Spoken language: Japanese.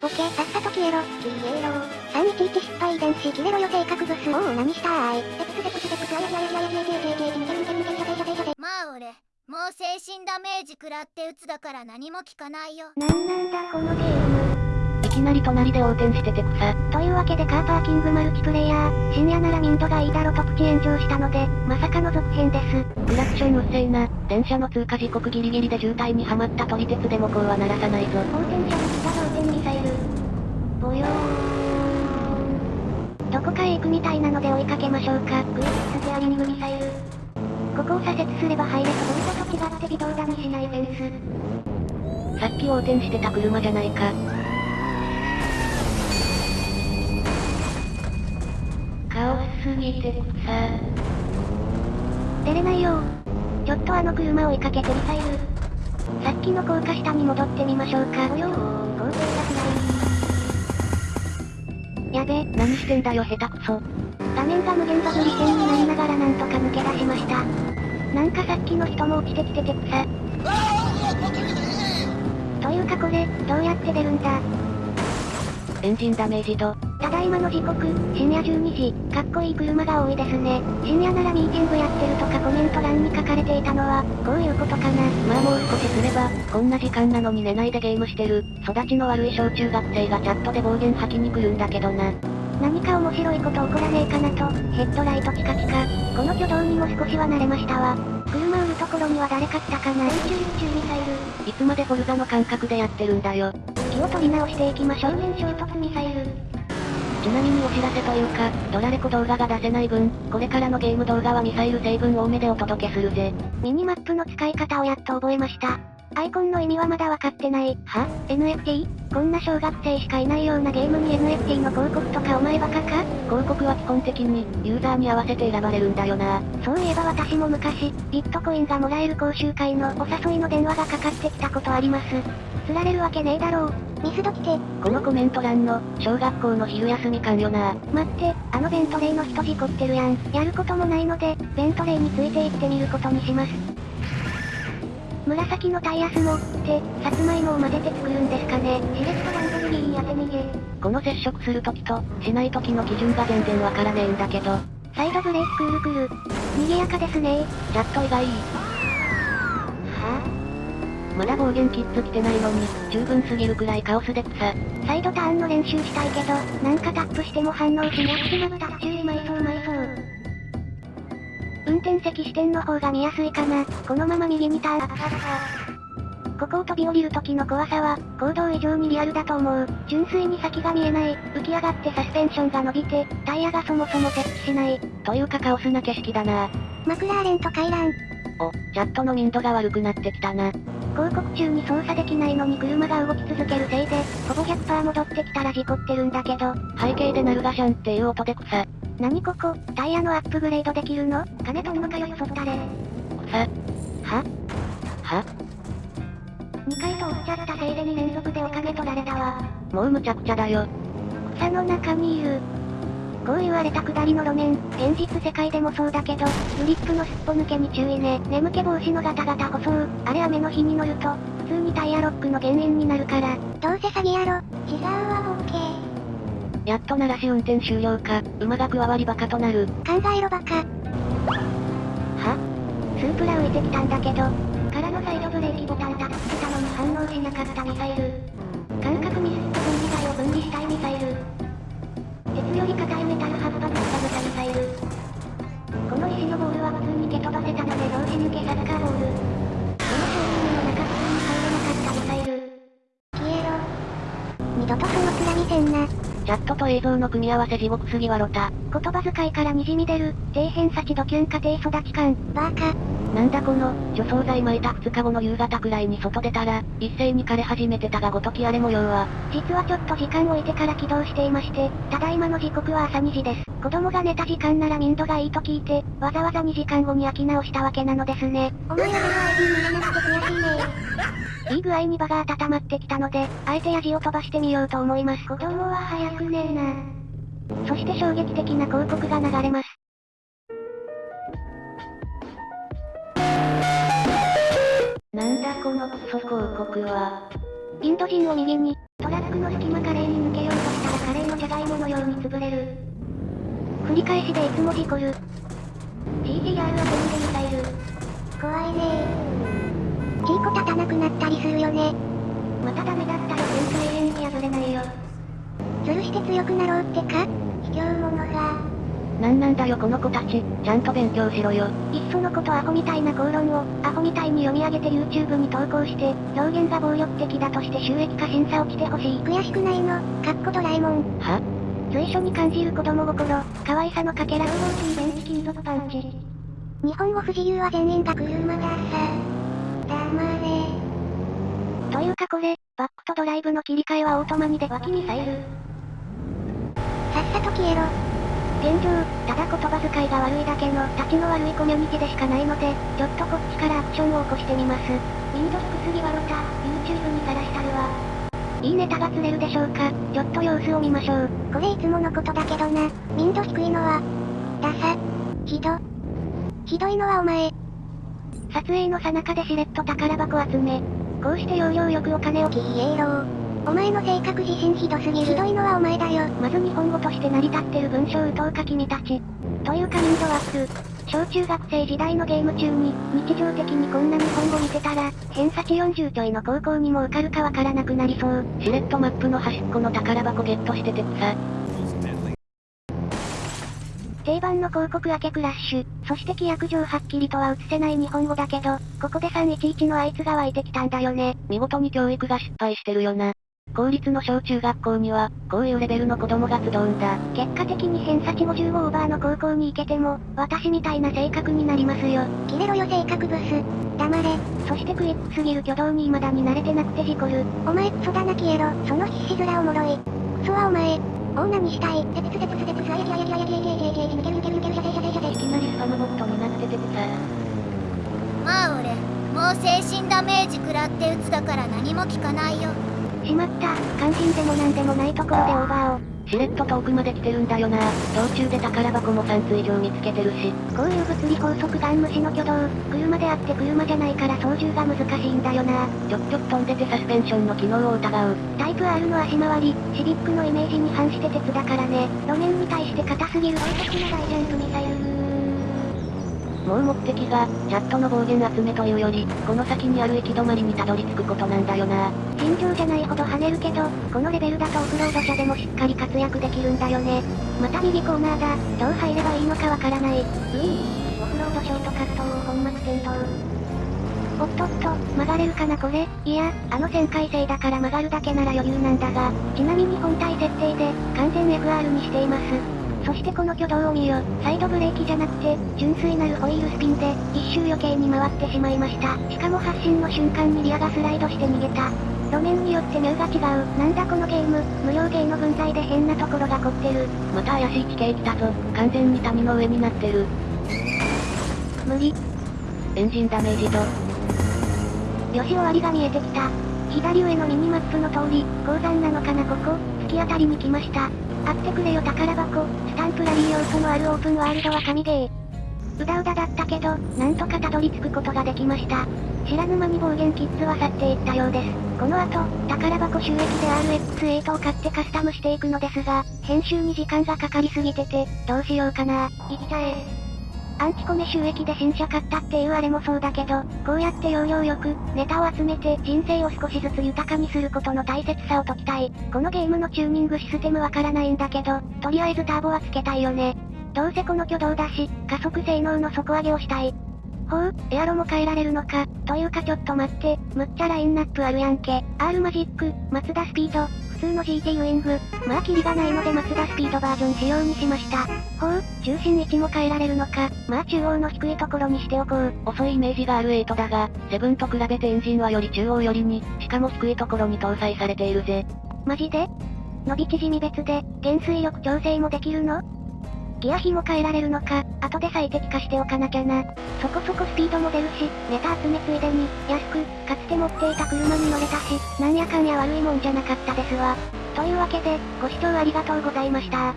ボケ、さっさと消えろ。消えろ。311失敗遺伝子、切れろよ性格ブス。おお、何したーい。テクステクステクス、あややややややややややややややややややまあ俺もう精神ダメージ食らって鬱だから何も聞かないよなんなんだこのゲーム。いきなり隣で横転してて草。というわけでカーパーキングマルチプレイヤー、深夜なら民度がいいだろとプチ炎上したので、まさかの続編です。クラクションうっせえな。電車の通過時刻ギリギリで渋滞にはまった撮り鉄でもこうは鳴らさないぞ。横転車に来た同点ミサイル。ぼよーん。どこかへ行くみたいなので追いかけましょうか。グイッスペアリングミサイル。ここを左折すれば入れそうボルトと違って微動だにしないフェンス。さっき横転してた車じゃないか。カオスすぎて草。出れないよちょっとあの車を追いかけてミサイル。さっきの高架下に戻ってみましょうか。およー、高低落雷。やべ、何してんだよ下手くそ。画面が無限バグリ線になりながらなんとか抜け出しました。なんかさっきの人も落ちてきてて草。というかこれ、どうやって出るんだ？エンジンダメージ度。ただいまの時刻、深夜12時、かっこいい車が多いですね。深夜ならミーティングやってるとかコメント欄に書かれていたのは、こういうことかな。まあもう少しすれば、こんな時間なのに寝ないでゲームしてる、育ちの悪い小中学生がチャットで暴言吐きに来るんだけどな。何か面白いこと起こらねえかなと、ヘッドライトチカチカ。この挙動にも少しは慣れましたわ。車売るところには誰か来たかな宇宙宇宙ミサイル。いつまでフォルザの感覚でやってるんだよ。気を取り直していきましょう。面衝突ミサイル。ちなみにお知らせというか、ドラレコ動画が出せない分、これからのゲーム動画はミサイル成分多めでお届けするぜ。ミニマップの使い方をやっと覚えました。アイコンの意味はまだわかってない。は ?NFT? こんな小学生しかいないようなゲームに NFT の広告とかお前バカか？広告は基本的に、ユーザーに合わせて選ばれるんだよな。そういえば私も昔、ビットコインがもらえる講習会のお誘いの電話がかかってきたことあります。釣られるわけねえだろう。ミスド来て。このコメント欄の、小学校の昼休み感よな。待って、あのベントレーの人事故ってるやん。やることもないので、ベントレーについて行ってみることにします。紫のタイヤスモって、さつまいもを混ぜて作るんですかね。しれっとランドルギーン当て逃げ。この接触するときと、しないときの基準が全然わからねえんだけど。サイドブレーキクールクール。賑やかですねチャット以外、はまだ暴言キッズ来てないのに、十分すぎるくらいカオスで草。ぁサイドターンの練習したいけど、なんかタップしても反応しなくてまぶた注意埋そう埋そう。運転席視点の方が見やすいかな。このまま右にターン。ここを飛び降りる時の怖さは、行動以上にリアルだと思う。純粋に先が見えない。浮き上がってサスペンションが伸びて、タイヤがそもそも設置しない。というかカオスな景色だな。マクラーレンと回覧。お、チャットの民度が悪くなってきたな。広告中に操作できないのに車が動き続けるせいで、ほぼ100%戻ってきたら事故ってるんだけど、背景で鳴るガシャンっていう音で草。何ここ、タイヤのアップグレードできるの？金取んのかよよそったれ。草。は？は ?2 回通っちゃったせいで2連続でお金取られたわ。もうむちゃくちゃだよ。草の中にいる。こういう荒れた下りの路面、現実世界でもそうだけど、グリップのすっぽ抜けに注意ね。眠気防止のガタガタ舗装、あれ雨の日に乗ると、普通にタイヤロックの原因になるから。どうせ詐欺やろ。違うわボケ。やっと鳴らし運転終了か、馬が加わりバカとなる。考えろバカ。は？スープラ浮いてきたんだけど、からのサイドブレーキボタンタップしてたのに反応しなかったミサイル。感覚ミスっ映像の組み合わせ地獄すぎわろた。言葉遣いから滲み出る、底辺幸ドキュン家庭育ち感。バーカ。なんだこの、除草剤撒いた2日後の夕方くらいに外出たら、一斉に枯れ始めてたがごとき荒れ模様は、実はちょっと時間を置いてから起動していまして、ただいまの時刻は朝2時です。子供が寝た時間なら民度がいいと聞いて、わざわざ2時間後に焼き直したわけなのですね。お前らの ID 見れなくて悔しいねいい具合に場が温まってきたので、あえてヤジを飛ばしてみようと思います。子供は早くねえな。そして衝撃的な広告が流れます。このクソ広告は。インド人を右に、トラックの隙間カレーに抜けようとしたらカレーのじゃがいものように潰れる。繰り返しでいつも事故る。GTR は全でミサイル。怖いねチーコ立たなくなったりするよねまたダメだったよ全然永遠に破れないよ。ずるして強くなろうってか？なんなんだよこの子たち、ちゃんと勉強しろよ。いっそのことアホみたいな口論を、アホみたいに読み上げて YouTube に投稿して、表現が暴力的だとして収益化審査落ちてほしい。悔しくないのかっこドラえもんは？随所に感じる子供心、可愛さのかけら、ローモー電気金属パンチ。日本語不自由は全員が車ださ黙れというかこれ、バックとドライブの切り替えはオートマにで脇ミサイル。さっさと消えろ現状、ただ言葉遣いが悪いだけの、立ちの悪いコミュニティでしかないので、ちょっとこっちからアクションを起こしてみます。ウィンド低すぎわろた、YouTube にさらしたるわ。いいネタが釣れるでしょうか、ちょっと様子を見ましょう。これいつものことだけどな民度低いのはダサひどひどいのはお前撮影の最中でしれっと宝箱集め。こうして要領よくお金を消えろお前の性格自信ひどすぎるひどいのはお前だよまず日本語として成り立ってる文章打とうか君たち。というか民度アップ。小中学生時代のゲーム中に、日常的にこんな日本語見てたら、偏差値40ちょいの高校にも受かるかわからなくなりそう。しれっとマップの端っこの宝箱ゲットしててさ。定番の広告明けクラッシュ、そして規約上はっきりとは映せない日本語だけど、ここで311のあいつが湧いてきたんだよね。見事に教育が失敗してるよな。公立の小中学校には、こういうレベルの子供が集うんだ。結果的に偏差値55オーバーの高校に行けても、私みたいな性格になりますよ。キレろよ性格ブス。黙れ。そしてクイックすぎる挙動に未だに慣れてなくて事故る。お前クソだな消えろ。その必死面おもろい。クソはお前。オーナにしたい。テつツつプつテつあやややややや抜ける抜ける抜ける射程射。いきなりスパムボットになっててさ。まあ俺、もう精神ダメージ食らって打つだから何も効かないよ。しまった、肝心でもなんでもないところでオーバーを。しれっと遠くまで来てるんだよな。道中で宝箱も3つ以上見つけてるし。こういう物理法則ガン無視の挙動、車であって車じゃないから操縦が難しいんだよな。ちょくちょく飛んでてサスペンションの機能を疑う。タイプ R の足回り、シビックのイメージに反して鉄だからね。路面に対して硬すぎる大的な大ジャンプミサイル。もう目的が、チャットの暴言集めというより、この先にある行き止まりにたどり着くことなんだよな。尋常じゃないほど跳ねるけど、このレベルだとオフロード車でもしっかり活躍できるんだよね。また右コーナーだ。どう入ればいいのかわからない。うーん。オフロードショートカットを本末転倒。おっとっと、曲がれるかなこれ？いや、あの旋回性だから曲がるだけなら余裕なんだが、ちなみに本体設定で、完全 FR にしています。そしてこの挙動を見よ。サイドブレーキじゃなくて、純粋なるホイールスピンで、一周余計に回ってしまいました。しかも発進の瞬間にリアがスライドして逃げた。路面によってミューが違う。なんだこのゲーム、無料ゲーの分際で変なところが凝ってる。また怪しい地形来たぞ。完全に谷の上になってる。無理。エンジンダメージ度。よし終わりが見えてきた。左上のミニマップの通り、鉱山なのかなここ、突き当たりに来ました。買ってくれよ宝箱、スタンプラリー要素のあるオープンワールドは神ゲー。うだうだだったけど、なんとかたどり着くことができました。知らぬ間に暴言キッズは去っていったようです。この後、宝箱収益で RX8 を買ってカスタムしていくのですが、編集に時間がかかりすぎてて、どうしようかな。行きちゃえ。アンチコメ収益で新車買ったっていうあれもそうだけど、こうやって要領よく、ネタを集めて人生を少しずつ豊かにすることの大切さを解きたい。このゲームのチューニングシステムわからないんだけど、とりあえずターボはつけたいよね。どうせこの挙動だし、加速性能の底上げをしたい。ほう、エアロも変えられるのか、というかちょっと待って、むっちゃラインナップあるやんけ。R マジック、マツダスピード、通の GT ウイング、まあキリがないのでマツダスピードバージョン仕様にしました。ほう、中心位置も変えられるのか、まあ中央の低いところにしておこう。遅いイメージがある8だが、7と比べてエンジンはより中央寄りに、しかも低いところに搭載されているぜ。マジで？伸び縮み別で、減衰力調整もできるの？ギア比も変えられるのか、後で最適化しておかなきゃな。そこそこスピードも出るし、ネタ集めついでに、安く、かつて持っていた車に乗れたし、なんやかんや悪いもんじゃなかったですわ。というわけで、ご視聴ありがとうございました。